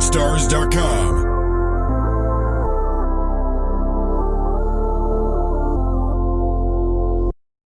Stars.com.